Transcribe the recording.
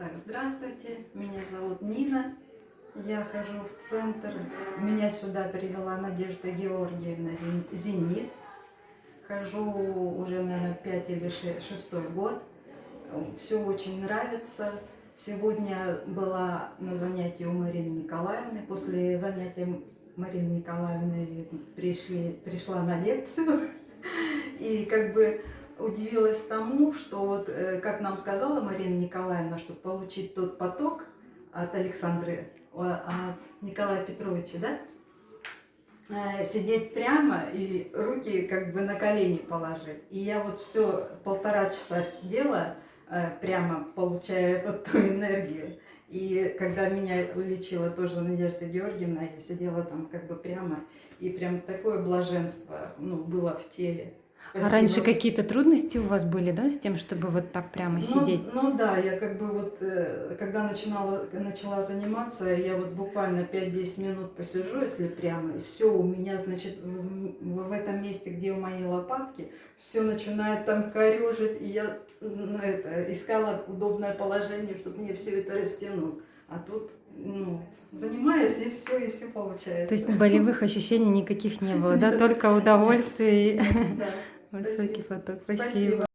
Так, здравствуйте, меня зовут Нина. Я хожу в центр. Меня сюда привела Надежда Георгиевна Зен- Зенит. Хожу уже, наверное, 5 или 6 год. Все очень нравится. Сегодня была на занятии у Марины Николаевны. После занятия Марины Николаевны пришли, пришла на лекцию. И как бы удивилась тому, что вот, э, как нам сказала Марина Николаевна, чтобы получить тот поток от Александры, от Николая Петровича, да, э, сидеть прямо и руки как бы на колени положить. И я вот все полтора часа сидела, э, прямо получая вот ту энергию. И когда меня лечила тоже Надежда Георгиевна, я сидела там как бы прямо, и прям такое блаженство ну, было в теле. А раньше Спасибо. какие-то трудности у вас были, да, с тем, чтобы вот так прямо Ну, сидеть? Ну, да, я как бы вот, э, когда начинала, начала заниматься, я вот буквально 5-10 минут посижу, если прямо, и все, у меня, значит, в, в этом месте, где у моей лопатки, все начинает там корежить, и я ну, это, искала удобное положение, чтобы мне все это растянуть. А тут, ну, занимаюсь, и все, и все получается. То есть болевых ощущений никаких не было, да, только удовольствие и высокий поток. Спасибо.